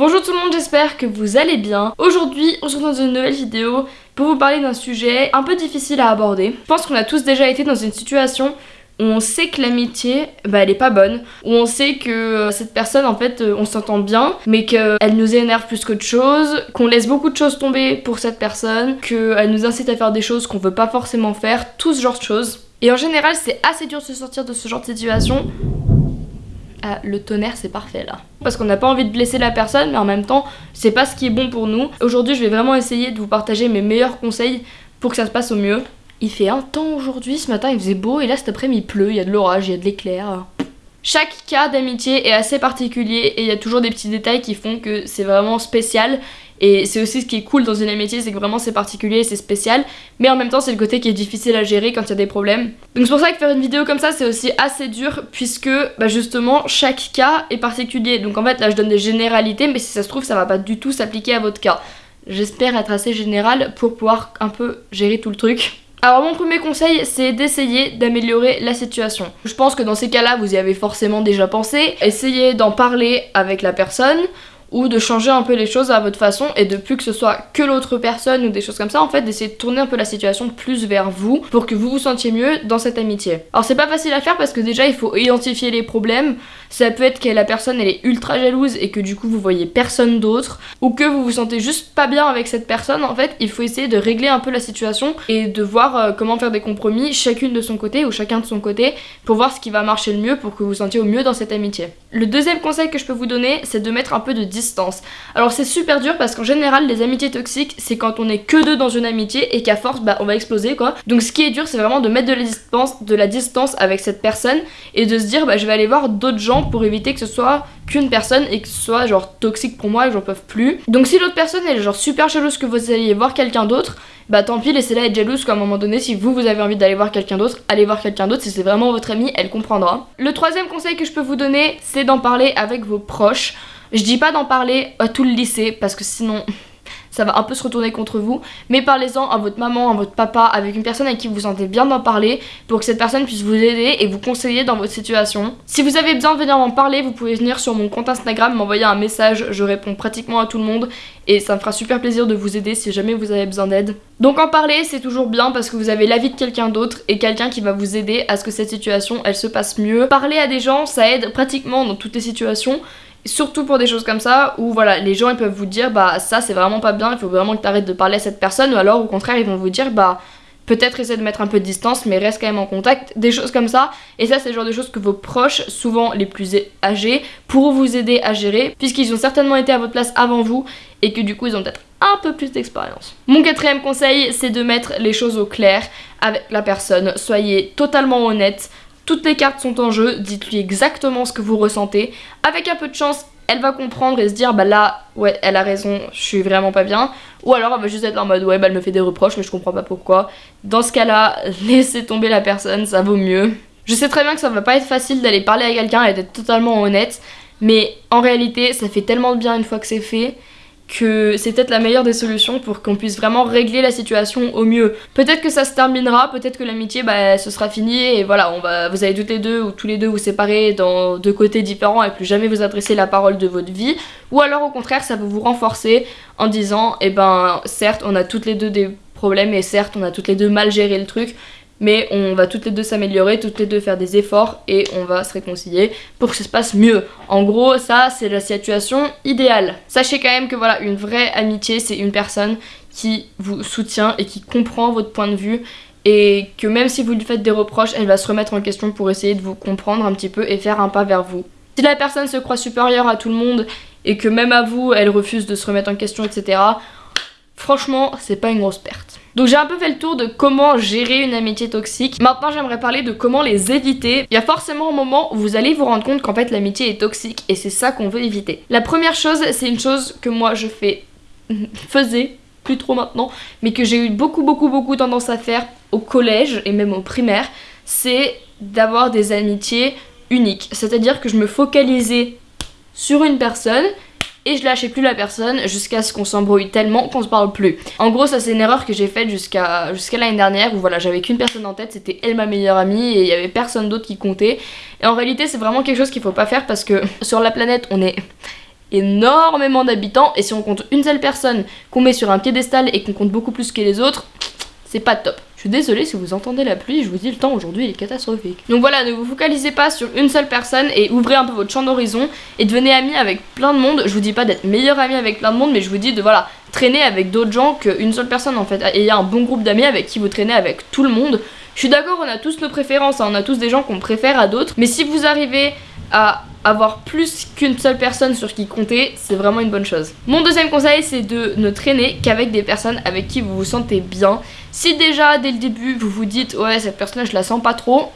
Bonjour tout le monde, j'espère que vous allez bien. Aujourd'hui, on se retrouve dans une nouvelle vidéo pour vous parler d'un sujet un peu difficile à aborder. Je pense qu'on a tous déjà été dans une situation où on sait que l'amitié, bah elle est pas bonne, où on sait que euh, cette personne en fait euh, on s'entend bien, mais qu'elle nous énerve plus qu'autre chose, qu'on laisse beaucoup de choses tomber pour cette personne, qu'elle nous incite à faire des choses qu'on veut pas forcément faire, tout ce genre de choses. Et en général c'est assez dur de se sortir de ce genre de situation ah, le tonnerre c'est parfait là. Parce qu'on n'a pas envie de blesser la personne mais en même temps c'est pas ce qui est bon pour nous. Aujourd'hui je vais vraiment essayer de vous partager mes meilleurs conseils pour que ça se passe au mieux. Il fait un temps aujourd'hui, ce matin il faisait beau et là cet après-midi il pleut, il y a de l'orage, il y a de l'éclair. Chaque cas d'amitié est assez particulier et il y a toujours des petits détails qui font que c'est vraiment spécial et c'est aussi ce qui est cool dans une amitié, c'est que vraiment c'est particulier, c'est spécial, mais en même temps c'est le côté qui est difficile à gérer quand il y a des problèmes. Donc c'est pour ça que faire une vidéo comme ça c'est aussi assez dur puisque bah justement chaque cas est particulier. Donc en fait là je donne des généralités mais si ça se trouve ça va pas du tout s'appliquer à votre cas. J'espère être assez général pour pouvoir un peu gérer tout le truc. Alors mon premier conseil c'est d'essayer d'améliorer la situation. Je pense que dans ces cas-là vous y avez forcément déjà pensé. Essayez d'en parler avec la personne ou de changer un peu les choses à votre façon et de plus que ce soit que l'autre personne ou des choses comme ça, en fait d'essayer de tourner un peu la situation plus vers vous pour que vous vous sentiez mieux dans cette amitié. Alors c'est pas facile à faire parce que déjà il faut identifier les problèmes, ça peut être que la personne elle est ultra jalouse et que du coup vous voyez personne d'autre ou que vous vous sentez juste pas bien avec cette personne, en fait il faut essayer de régler un peu la situation et de voir euh, comment faire des compromis chacune de son côté ou chacun de son côté pour voir ce qui va marcher le mieux pour que vous vous sentiez au mieux dans cette amitié. Le deuxième conseil que je peux vous donner c'est de mettre un peu de distance. Alors c'est super dur parce qu'en général les amitiés toxiques c'est quand on est que deux dans une amitié et qu'à force bah on va exploser quoi. Donc ce qui est dur c'est vraiment de mettre de la distance, avec cette personne et de se dire bah je vais aller voir d'autres gens pour éviter que ce soit qu'une personne et que ce soit genre toxique pour moi et que j'en peux plus. Donc si l'autre personne est genre super jalouse que vous alliez voir quelqu'un d'autre, bah tant pis laissez-la être jalouse qu'à un moment donné si vous vous avez envie d'aller voir quelqu'un d'autre, allez voir quelqu'un d'autre si c'est vraiment votre ami, elle comprendra. Le troisième conseil que je peux vous donner c'est d'en parler avec vos proches. Je dis pas d'en parler à tout le lycée parce que sinon ça va un peu se retourner contre vous. Mais parlez-en à votre maman, à votre papa, avec une personne avec qui vous sentez bien d'en parler pour que cette personne puisse vous aider et vous conseiller dans votre situation. Si vous avez besoin de venir m'en parler, vous pouvez venir sur mon compte Instagram, m'envoyer un message, je réponds pratiquement à tout le monde et ça me fera super plaisir de vous aider si jamais vous avez besoin d'aide. Donc en parler c'est toujours bien parce que vous avez l'avis de quelqu'un d'autre et quelqu'un qui va vous aider à ce que cette situation elle se passe mieux. Parler à des gens ça aide pratiquement dans toutes les situations Surtout pour des choses comme ça où voilà les gens ils peuvent vous dire bah ça c'est vraiment pas bien, il faut vraiment que tu arrêtes de parler à cette personne ou alors au contraire ils vont vous dire bah peut-être essaie de mettre un peu de distance mais reste quand même en contact, des choses comme ça. Et ça c'est le genre de choses que vos proches, souvent les plus âgés, pourront vous aider à gérer puisqu'ils ont certainement été à votre place avant vous et que du coup ils ont peut-être un peu plus d'expérience. Mon quatrième conseil c'est de mettre les choses au clair avec la personne, soyez totalement honnête, toutes les cartes sont en jeu, dites-lui exactement ce que vous ressentez. Avec un peu de chance, elle va comprendre et se dire bah là, ouais, elle a raison, je suis vraiment pas bien. Ou alors elle va juste être en mode ouais, bah elle me fait des reproches, mais je comprends pas pourquoi. Dans ce cas-là, laissez tomber la personne, ça vaut mieux. Je sais très bien que ça va pas être facile d'aller parler à quelqu'un et d'être totalement honnête, mais en réalité, ça fait tellement de bien une fois que c'est fait que c'est peut-être la meilleure des solutions pour qu'on puisse vraiment régler la situation au mieux. Peut-être que ça se terminera, peut-être que l'amitié bah ce sera fini et voilà, on va vous allez toutes les deux ou tous les deux vous séparer dans deux côtés différents et plus jamais vous adresser la parole de votre vie ou alors au contraire ça peut vous renforcer en disant eh ben certes on a toutes les deux des problèmes et certes on a toutes les deux mal géré le truc mais on va toutes les deux s'améliorer, toutes les deux faire des efforts et on va se réconcilier pour que ça se passe mieux. En gros, ça c'est la situation idéale. Sachez quand même que voilà, une vraie amitié, c'est une personne qui vous soutient et qui comprend votre point de vue et que même si vous lui faites des reproches, elle va se remettre en question pour essayer de vous comprendre un petit peu et faire un pas vers vous. Si la personne se croit supérieure à tout le monde et que même à vous, elle refuse de se remettre en question, etc., franchement, c'est pas une grosse perte. Donc j'ai un peu fait le tour de comment gérer une amitié toxique. Maintenant j'aimerais parler de comment les éviter. Il y a forcément un moment où vous allez vous rendre compte qu'en fait l'amitié est toxique et c'est ça qu'on veut éviter. La première chose, c'est une chose que moi je fais, faisais, plus trop maintenant, mais que j'ai eu beaucoup beaucoup beaucoup tendance à faire au collège et même au primaire, c'est d'avoir des amitiés uniques. C'est-à-dire que je me focalisais sur une personne et je lâchais plus la personne jusqu'à ce qu'on s'embrouille tellement qu'on se parle plus. En gros ça c'est une erreur que j'ai faite jusqu'à jusqu'à l'année dernière où voilà j'avais qu'une personne en tête, c'était elle ma meilleure amie et il y avait personne d'autre qui comptait. Et en réalité c'est vraiment quelque chose qu'il faut pas faire parce que sur la planète on est énormément d'habitants et si on compte une seule personne qu'on met sur un piédestal et qu'on compte beaucoup plus que les autres, c'est pas top. Je suis désolée si vous entendez la pluie, je vous dis le temps aujourd'hui est catastrophique. Donc voilà, ne vous focalisez pas sur une seule personne et ouvrez un peu votre champ d'horizon et devenez ami avec plein de monde. Je vous dis pas d'être meilleur ami avec plein de monde, mais je vous dis de voilà, traîner avec d'autres gens qu'une seule personne en fait. Et il y a un bon groupe d'amis avec qui vous traînez avec tout le monde. Je suis d'accord, on a tous nos préférences, hein. on a tous des gens qu'on préfère à d'autres, mais si vous arrivez à avoir plus qu'une seule personne sur qui compter, c'est vraiment une bonne chose. Mon deuxième conseil, c'est de ne traîner qu'avec des personnes avec qui vous vous sentez bien. Si déjà, dès le début, vous vous dites « Ouais, cette personne, je la sens pas trop »,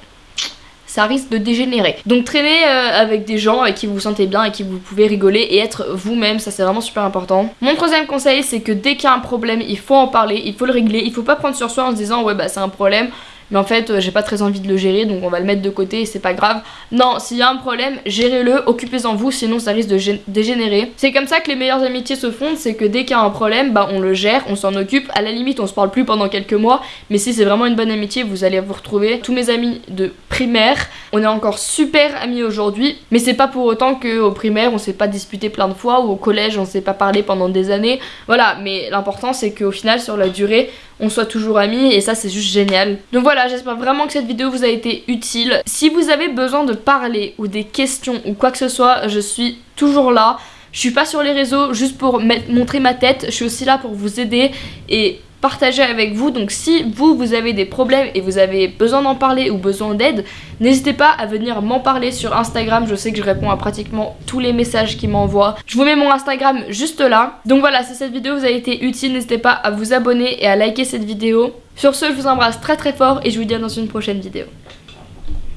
ça risque de dégénérer. Donc traîner euh, avec des gens avec qui vous vous sentez bien et qui vous pouvez rigoler et être vous-même, ça c'est vraiment super important. Mon troisième conseil, c'est que dès qu'il y a un problème, il faut en parler, il faut le régler, il faut pas prendre sur soi en se disant ouais bah c'est un problème, mais en fait euh, j'ai pas très envie de le gérer donc on va le mettre de côté et c'est pas grave. Non, s'il y a un problème, gérez-le, occupez-en vous, sinon ça risque de dégénérer. C'est comme ça que les meilleures amitiés se fondent, c'est que dès qu'il y a un problème, bah on le gère, on s'en occupe, à la limite on se parle plus pendant quelques mois, mais si c'est vraiment une bonne amitié, vous allez vous retrouver. Tous mes amis de primaire, on est encore super amis aujourd'hui, mais c'est pas pour autant qu'au primaire on s'est pas disputé plein de fois ou au collège on s'est pas parlé pendant des années. Voilà, mais l'important c'est qu'au final sur la durée, on soit toujours amis et ça c'est juste génial. Donc voilà, j'espère vraiment que cette vidéo vous a été utile. Si vous avez besoin de parler ou des questions ou quoi que ce soit, je suis toujours là. Je suis pas sur les réseaux juste pour montrer ma tête, je suis aussi là pour vous aider et partager avec vous. Donc si vous, vous avez des problèmes et vous avez besoin d'en parler ou besoin d'aide, n'hésitez pas à venir m'en parler sur Instagram. Je sais que je réponds à pratiquement tous les messages qui m'envoient. Je vous mets mon Instagram juste là. Donc voilà, si cette vidéo vous a été utile, n'hésitez pas à vous abonner et à liker cette vidéo. Sur ce, je vous embrasse très très fort et je vous dis à dans une prochaine vidéo.